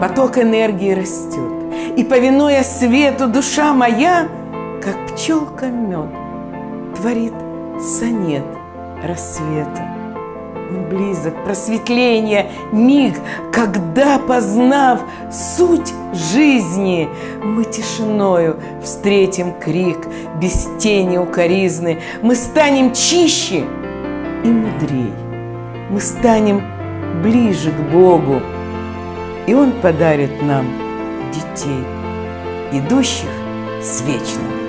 Поток энергии растет, и, повинуя свету, душа моя, как пчелка мед, творит сонет рассвета. Близок, просветление, миг, когда, познав суть жизни, мы тишиною встретим крик без тени укоризны. Мы станем чище и мудрей, мы станем ближе к Богу, и Он подарит нам детей, идущих с вечным